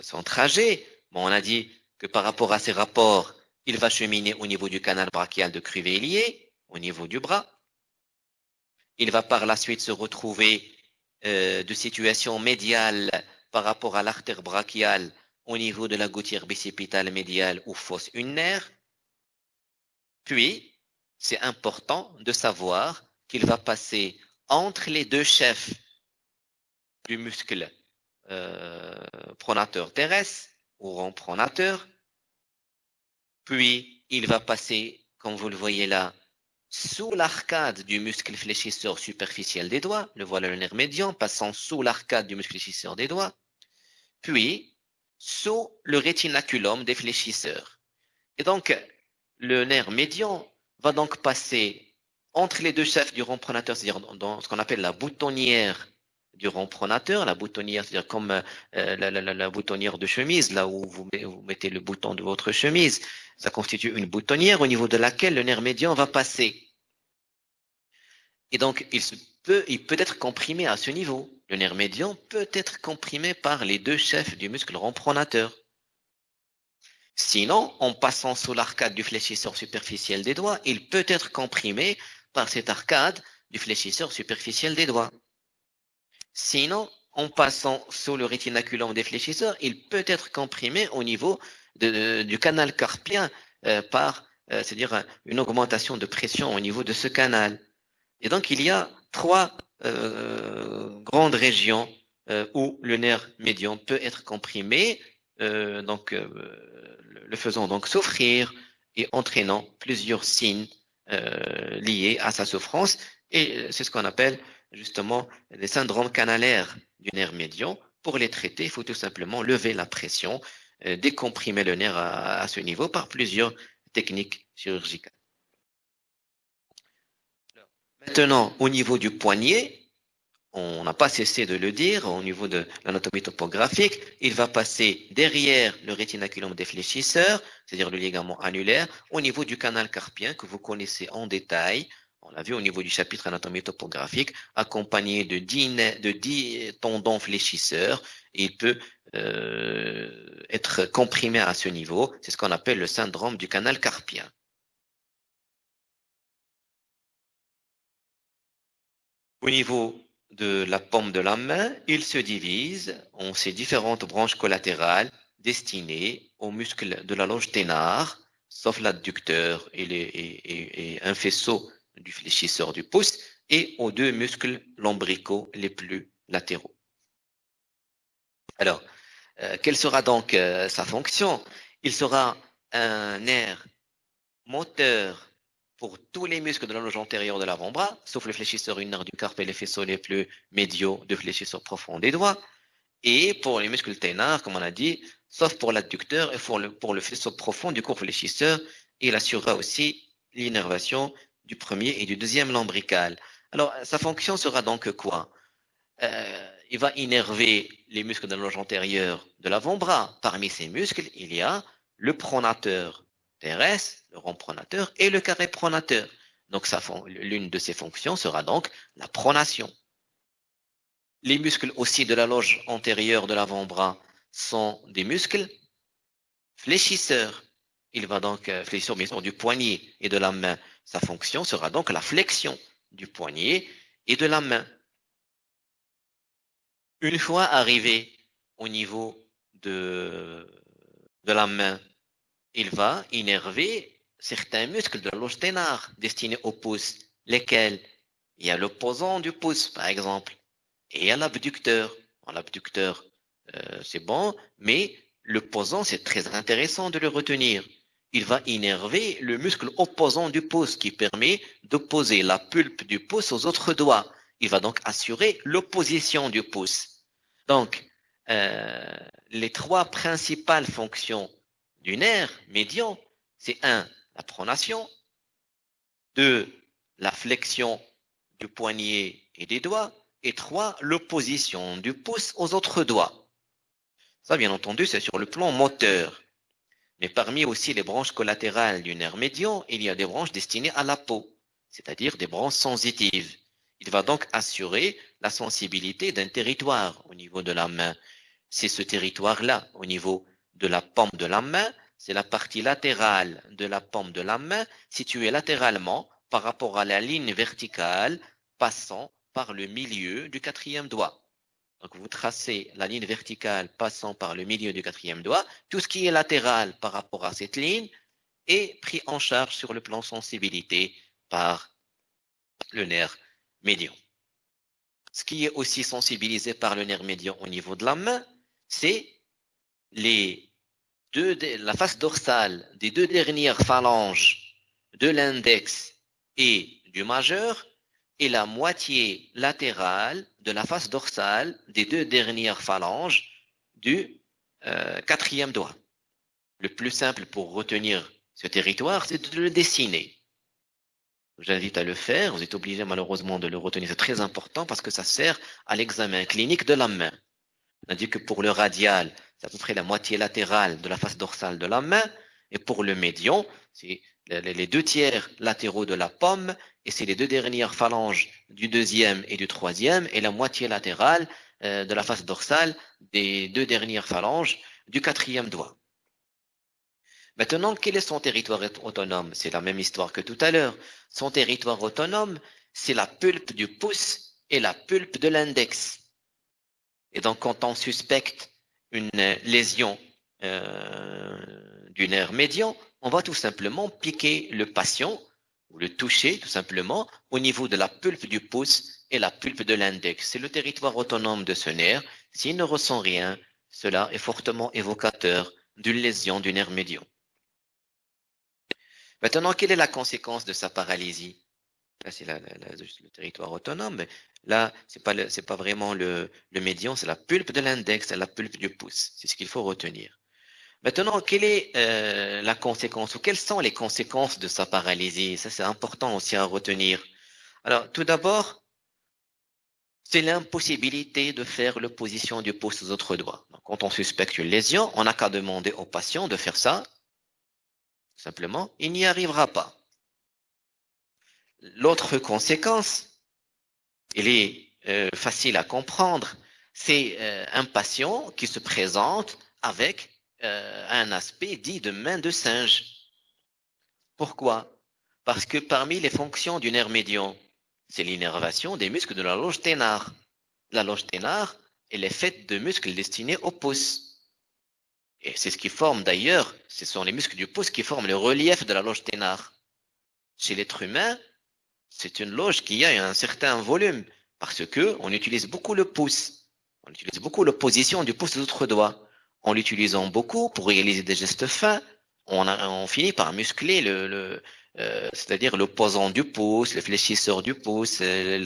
son trajet. On a dit que par rapport à ces rapports, il va cheminer au niveau du canal brachial de Crivellier, au niveau du bras. Il va par la suite se retrouver euh, de situation médiale par rapport à l'artère brachiale au niveau de la gouttière bicipitale médiale ou fosse ulnaire. Puis, c'est important de savoir qu'il va passer entre les deux chefs du muscle euh, pronateur terrestre ou rond pronateur. Puis, il va passer, comme vous le voyez là, sous l'arcade du muscle fléchisseur superficiel des doigts, le voilà le nerf médian, passant sous l'arcade du muscle fléchisseur des doigts, puis sous le rétinaculum des fléchisseurs. Et donc, le nerf médian va donc passer entre les deux chefs du rond pronateur, c'est-à-dire dans ce qu'on appelle la boutonnière du rond pronateur, la boutonnière, c'est-à-dire comme euh, la, boutonnière de chemise, là où vous, vous, mettez le bouton de votre chemise, ça constitue une boutonnière au niveau de laquelle le nerf médian va passer. Et donc, il, se peut, il peut être comprimé à ce niveau. Le nerf médian peut être comprimé par les deux chefs du muscle rond pronateur. Sinon, en passant sous l'arcade du fléchisseur superficiel des doigts, il peut être comprimé par cette arcade du fléchisseur superficiel des doigts. Sinon, en passant sous le rétinaculum des fléchisseurs, il peut être comprimé au niveau du canal carpien euh, par, euh, c'est-à-dire une augmentation de pression au niveau de ce canal. Et donc, il y a trois euh, grandes régions où le nerf médian peut être comprimé, donc le faisant donc souffrir et entraînant plusieurs signes liés à sa souffrance. Et c'est ce qu'on appelle justement les syndromes canalaires du nerf médian. Pour les traiter, il faut tout simplement lever la pression, euh, décomprimer le nerf à, ce niveau par plusieurs techniques chirurgicales. Maintenant, au niveau du poignet, on n'a pas cessé de le dire, au niveau de l'anatomie topographique, il va passer derrière le rétinaculum défléchisseur, c'est-à-dire le ligament annulaire, au niveau du canal carpien que vous connaissez en détail, on l'a vu au niveau du chapitre anatomie topographique, accompagné de 10, de tendons fléchisseurs. Il peut euh, être comprimé à ce niveau. C'est ce qu'on appelle le syndrome du canal carpien. Au niveau de la paume de la main, il se divise en ces différentes branches collatérales destinées aux muscles de la loge ténard, sauf l'adducteur et, et un faisceau du fléchisseur du pouce et aux deux muscles lombricaux les plus latéraux. Alors, euh, quelle sera donc euh, sa fonction? Il sera un nerf moteur pour tous les muscles de la loge antérieure de l'avant-bras, sauf le fléchisseur ulnaire du carpe et les faisceaux les plus médiaux de fléchisseur profond des doigts, et pour les muscles ténards, comme on a dit, sauf pour l'adducteur et pour le, faisceau profond du court fléchisseur, il assurera aussi l'innervation du premier et du deuxième lombrical. Alors, sa fonction sera donc quoi? Euh, Il va innerver les muscles de la loge antérieure de l'avant-bras. Parmi ces muscles, il y a le pronateur terrestre, le rond pronateur et le carré pronateur. Donc, l'une de ses fonctions sera donc la pronation. Les muscles aussi de la loge antérieure de l'avant-bras sont des muscles fléchisseurs. Il va donc euh, fléchir bien sûr du poignet et de la main. Sa fonction sera donc la flexion du poignet et de la main. Une fois arrivé au niveau de, de la main, il va innerver certains muscles de ténard destinés au pouce, lesquels il y a l'opposant du pouce, par exemple, et il y a l'abducteur. L'abducteur, euh, c'est bon, mais l'opposant, c'est très intéressant de le retenir il va innerver le muscle opposant du pouce qui permet d'opposer la pulpe du pouce aux autres doigts. Il va donc assurer l'opposition du pouce. Donc, euh, les trois principales fonctions du nerf médian, c'est un, la pronation, deux, la flexion du poignet et des doigts, et trois, l'opposition du pouce aux autres doigts. Ça, bien entendu, c'est sur le plan moteur. Mais parmi aussi les branches collatérales du nerf médian, il y a des branches destinées à la peau, c'est-à-dire des branches sensitives. Il va donc assurer la sensibilité d'un territoire au niveau de la main. C'est ce territoire-là, au niveau de la paume de la main, c'est la partie latérale de la paume de la main, située latéralement par rapport à la ligne verticale passant par le milieu du quatrième doigt. Donc, vous tracez la ligne verticale passant par le milieu du quatrième doigt. Tout ce qui est latéral par rapport à cette ligne est pris en charge sur le plan sensibilité par le nerf médian. Ce qui est aussi sensibilisé par le nerf médian au niveau de la main, c'est les deux, la face dorsale des deux dernières phalanges de l'index et du majeur et la moitié latérale de la face dorsale des deux dernières phalanges du euh, quatrième doigt. Le plus simple pour retenir ce territoire, c'est de le dessiner. J'invite à le faire. Vous êtes obligé malheureusement de le retenir. C'est très important parce que ça sert à l'examen clinique de la main. On a dit que pour le radial, c'est à peu près la moitié latérale de la face dorsale de la main. Et pour le médian, c'est les deux tiers latéraux de la pomme. Et c'est les deux dernières phalanges du deuxième et du troisième. Et la moitié latérale euh, de la face dorsale des deux dernières phalanges du quatrième doigt. Maintenant, quel est son territoire autonome? C'est la même histoire que tout à l'heure. Son territoire autonome, c'est la pulpe du pouce et la pulpe de l'index. Et donc, quand on suspecte une lésion euh, du nerf médian, on va tout simplement piquer le patient ou le toucher tout simplement au niveau de la pulpe du pouce et la pulpe de l'index. C'est le territoire autonome de ce nerf. S'il ne ressent rien, cela est fortement évocateur d'une lésion du nerf médian. Maintenant, quelle est la conséquence de sa paralysie? Là, c'est le territoire autonome, mais là, c'est pas c'est pas vraiment le, le médian, c'est la pulpe de l'index, c'est la pulpe du pouce. C'est ce qu'il faut retenir. Maintenant, quelle est euh, la conséquence ou quelles sont les conséquences de sa paralysie? Ça, c'est important aussi à retenir. Alors, tout d'abord, c'est l'impossibilité de faire l'opposition du pouce aux autres doigts. Quand on suspecte une lésion, on n'a qu'à demander au patient de faire ça Simplement, il n'y arrivera pas. L'autre conséquence, elle est euh, facile à comprendre, c'est euh, un patient qui se présente avec euh, un aspect dit de main de singe. Pourquoi? Parce que parmi les fonctions du nerf médian, c'est l'innervation des muscles de la loge ténare. La loge ténare, elle est faite de muscles destinés au pouce. Et c'est ce qui forme d'ailleurs, ce sont les muscles du pouce qui forment le relief de la loge ténare. Chez l'être humain, c'est une loge qui a un certain volume parce que on utilise beaucoup le pouce. On utilise beaucoup l'opposition du pouce aux autres doigts. En l'utilisant beaucoup pour réaliser des gestes fins, on, a, finit par muscler le, le euh, c'est-à-dire l'opposant du pouce, le fléchisseur du pouce, euh,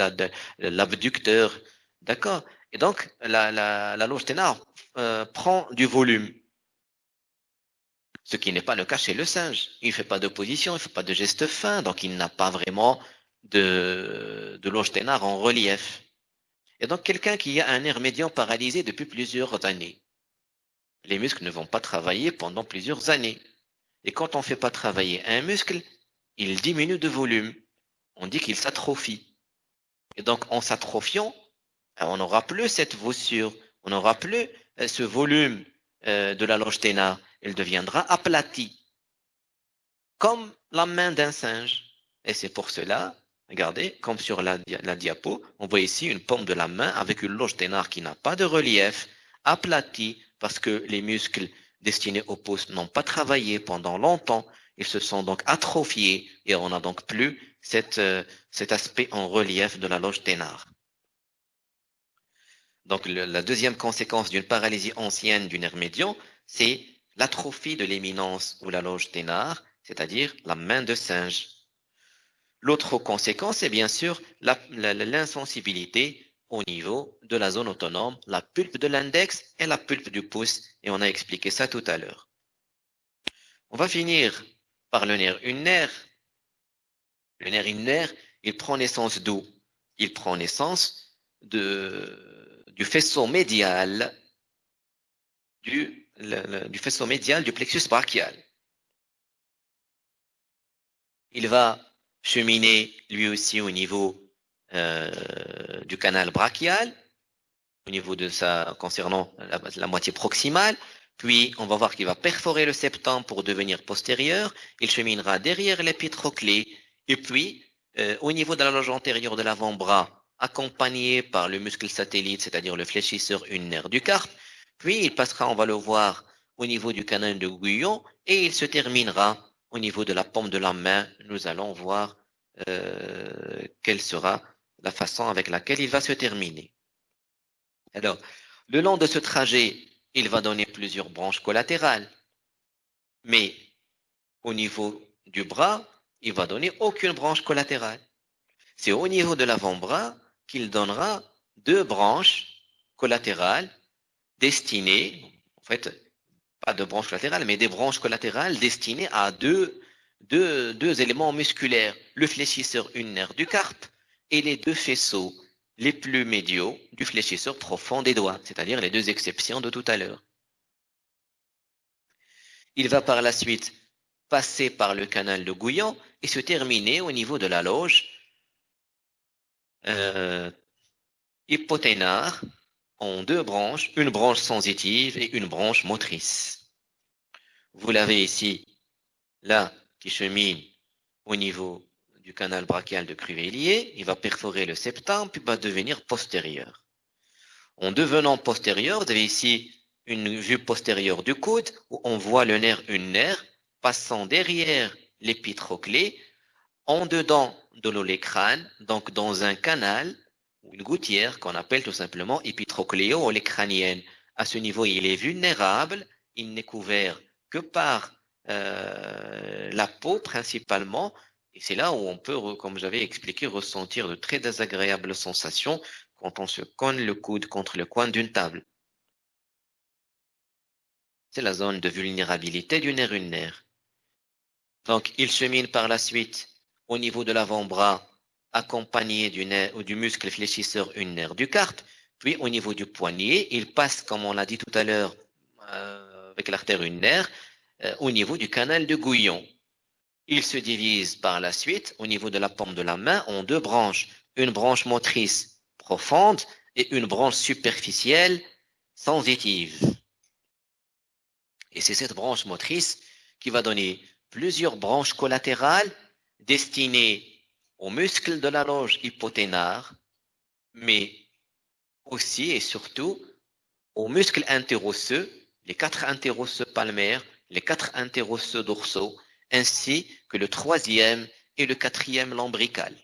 l'abducteur. D'accord? Et donc, la, la, la loge ténare euh, prend du volume. Ce qui n'est pas le cas chez le singe. Il ne fait pas d'opposition, il ne fait pas de geste fin, donc il n'a pas vraiment de, de loge ténard en relief. Et donc quelqu'un qui a un nerf médian paralysé depuis plusieurs années, les muscles ne vont pas travailler pendant plusieurs années. Et quand on ne fait pas travailler un muscle, il diminue de volume. On dit qu'il s'atrophie. Et donc en s'atrophiant, on n'aura plus cette voussure, on n'aura plus euh, ce volume euh, de la loge ténard elle deviendra aplatie, comme la main d'un singe. Et c'est pour cela, regardez, comme sur la, diapo, on voit ici une paume de la main avec une loge ténard qui n'a pas de relief, aplatie, parce que les muscles destinés au pouce n'ont pas travaillé pendant longtemps, ils se sont donc atrophiés et on n'a donc plus euh, cet aspect en relief de la loge ténard. Donc la deuxième conséquence d'une paralysie ancienne du nerf médian, c'est l'atrophie de l'éminence ou la loge ténard, c'est-à-dire la main de singe. L'autre conséquence est bien sûr l'insensibilité au niveau de la zone autonome, la pulpe de l'index et la pulpe du pouce, et on a expliqué ça tout à l'heure. On va finir par le nerf ulnaire. Le nerf ulnaire, il prend naissance d'où? Il prend naissance du faisceau médial du du faisceau médial du plexus brachial. Il va cheminer lui aussi au niveau euh, du canal brachial, au niveau de sa, concernant la, moitié proximale, puis on va voir qu'il va perforer le septum pour devenir postérieur, il cheminera derrière l'épitroclé, et puis euh, au niveau de la loge antérieure de l'avant-bras, accompagné par le muscle satellite, c'est-à-dire le fléchisseur ulnaire du carpe, puis il passera, on va le voir, au niveau du canal de Guyon et il se terminera au niveau de la paume de la main. Nous allons voir euh, quelle sera la façon avec laquelle il va se terminer. Alors, le long de ce trajet, il va donner plusieurs branches collatérales. Mais au niveau du bras, il va donner aucune branche collatérale. C'est au niveau de l'avant-bras qu'il donnera deux branches collatérales destinées, en fait, pas de branches collatérales, mais des branches collatérales destinées à deux éléments musculaires, le fléchisseur ulnaire du carpe et les deux faisceaux les plus médiaux du fléchisseur profond des doigts, c'est-à-dire les deux exceptions de tout à l'heure. Il va par la suite passer par le canal de Gouillon et se terminer au niveau de la loge euh, en deux branches, une branche sensitive et une branche motrice. Vous l'avez ici, là, qui chemine au niveau du canal brachial de Cruvellier, il va perforer le septum, puis va devenir postérieur. En devenant postérieur, vous avez ici une vue postérieure du coude, où on voit le nerf ulnaire passant derrière l'épitroclé, en dedans de l'olécrane, donc dans un canal une gouttière qu'on appelle tout simplement épitrocléo-olécranienne. À ce niveau, il est vulnérable, il n'est couvert que par euh, la peau principalement, et c'est là où on peut, comme j'avais expliqué, ressentir de très désagréables sensations quand on se cogne le coude contre le coin d'une table. C'est la zone de vulnérabilité du nerf ulnaire. Donc, il chemine par la suite au niveau de l'avant-bras, accompagné du, nerf, ou du muscle fléchisseur ulnaire du carpe, puis au niveau du poignet, il passe, comme on l'a dit tout à l'heure, euh, avec l'artère ulnaire, euh, au niveau du canal de Gouillon. Il se divise par la suite au niveau de la paume de la main en deux branches, une branche motrice profonde et une branche superficielle sensitive. Et c'est cette branche motrice qui va donner plusieurs branches collatérales destinées aux muscles de la loge hypoténare, mais aussi et surtout aux muscles interosseux, les quatre interosseux palmaires, les quatre interosseux dorsaux, ainsi que le troisième et le quatrième lombrical.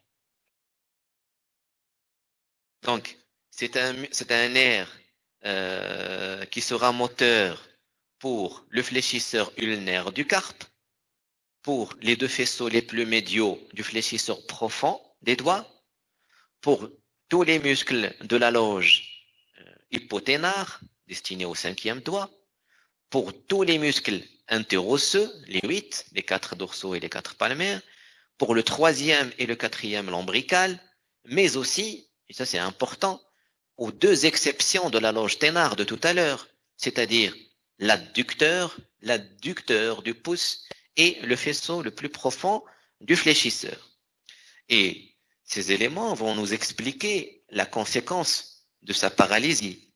Donc, c'est un, un nerf euh, qui sera moteur pour le fléchisseur ulnaire du carpe, pour les deux faisceaux les plus médiaux du fléchisseur profond des doigts, pour tous les muscles de la loge euh, hypoténare, destinés au cinquième doigt, pour tous les muscles interosseux, les huit, les quatre dorsaux et les quatre palmaires, pour le troisième et le quatrième lombrical, mais aussi, et ça c'est important, aux deux exceptions de la loge ténare de tout à l'heure, c'est-à-dire l'adducteur, l'adducteur du pouce et le faisceau le plus profond du fléchisseur. Et ces éléments vont nous expliquer la conséquence de sa paralysie.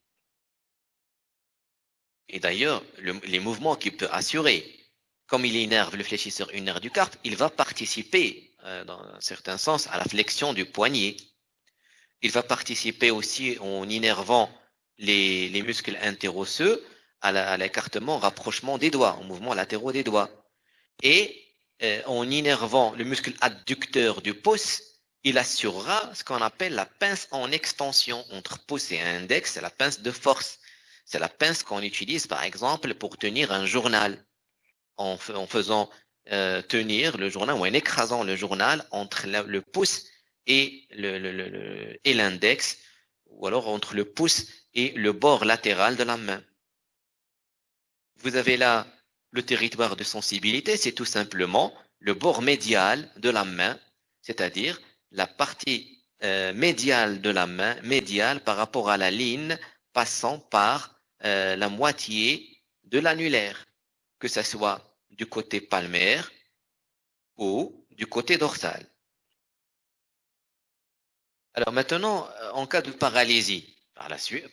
Et d'ailleurs, les mouvements qu'il peut assurer, comme il énerve le fléchisseur ulnaire du carpe, il va participer, euh, dans un certain sens, à la flexion du poignet. Il va participer aussi en innervant les, les muscles interosseux à l'écartement, rapprochement des doigts, au mouvement latéraux des doigts. Et euh, en innervant le muscle adducteur du pouce, il assurera ce qu'on appelle la pince en extension entre pouce et index, c'est la pince de force. C'est la pince qu'on utilise, par exemple, pour tenir un journal, en, faisant euh, tenir le journal ou en écrasant le journal entre le, pouce et l'index, ou alors entre le pouce et le bord latéral de la main. Vous avez là le territoire de sensibilité, c'est tout simplement le bord médial de la main, c'est-à-dire la partie euh, médiale de la main, médiale par rapport à la ligne passant par euh, la moitié de l'annulaire, que ce soit du côté palmaire ou du côté dorsal. Alors maintenant, euh, en cas de paralysie,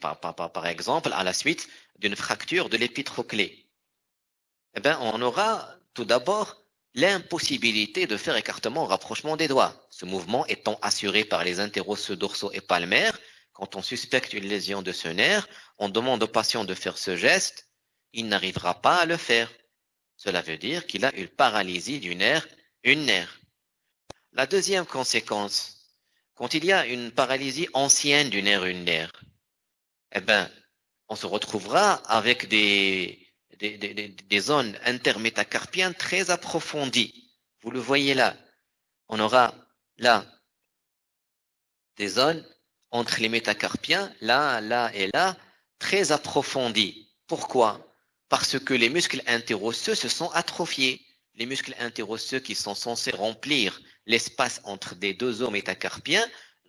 par, par, exemple, à la suite d'une fracture de l'épitroclé, eh bien, on aura tout d'abord l'impossibilité de faire écartement rapprochement des doigts. Ce mouvement étant assuré par les interosseux dorsaux et palmaires, quand on suspecte une lésion de ce nerf, on demande au patient de faire ce geste, il n'arrivera pas à le faire. Cela veut dire qu'il a une paralysie du nerf une nerf. La deuxième conséquence, quand il y a une paralysie ancienne du nerf ulnaire, eh ben, on se retrouvera avec des des, zones intermétacarpiennes très approfondies. Vous le voyez là. On aura là des zones entre les métacarpiens, là, là et là, très approfondies. Pourquoi? Parce que les muscles interosseux se sont atrophiés. les muscles interosseux qui sont censés remplir l'espace entre des deux os métacarpiens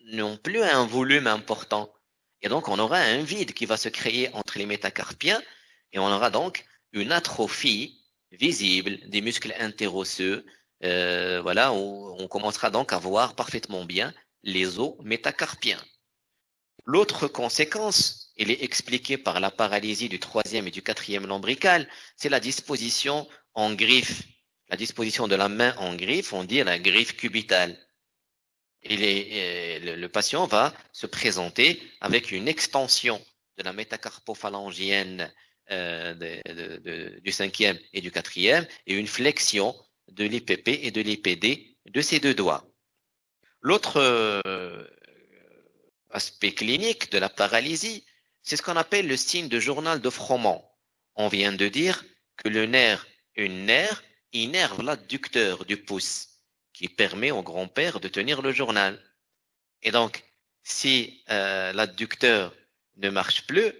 n'ont plus un volume important. Et donc, on aura un vide qui va se créer entre les métacarpiens et on aura donc une atrophie visible des muscles interosseux. Euh, voilà, où on commencera donc à voir parfaitement bien les os métacarpiens. L'autre conséquence, elle est expliquée par la paralysie du troisième et du quatrième lombrical, c'est la disposition en griffe. La disposition de la main en griffe, on dit la griffe cubitale. Et euh, le, patient va se présenter avec une extension de la métacarpophalangienne euh, du cinquième et du quatrième et une flexion de l'IPP et de l'IPD de ces deux doigts. L'autre euh, aspect clinique de la paralysie, c'est ce qu'on appelle le signe de journal de Froment. On vient de dire que le nerf, une nerf, innerve l'adducteur du pouce, qui permet au grand-père de tenir le journal. Et donc, si euh, l'adducteur ne marche plus,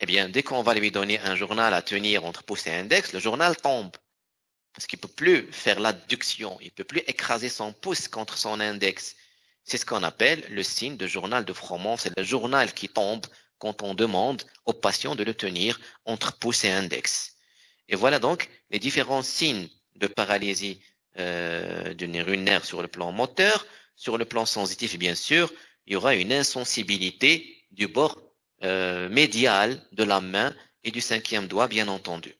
eh bien, dès qu'on va lui donner un journal à tenir entre pouce et index, le journal tombe. Parce qu'il ne peut plus faire l'adduction, il ne peut plus écraser son pouce contre son index. C'est ce qu'on appelle le signe de journal de Froment. C'est le journal qui tombe quand on demande au patient de le tenir entre pouce et index. Et voilà donc les différents signes de paralysie euh, du nerf sur le plan moteur. Sur le plan sensitif, bien sûr, il y aura une insensibilité du bord euh, médial de la main et du cinquième doigt, bien entendu.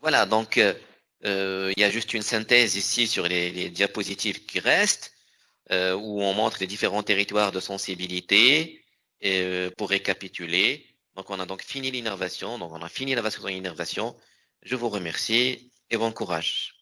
Voilà, donc euh, euh, il y a juste une synthèse ici sur les, diapositives qui restent, euh, où on montre les différents territoires de sensibilité pour récapituler. Donc on a donc fini l'innervation, donc on a fini la vascularisation. Je vous remercie et bon courage.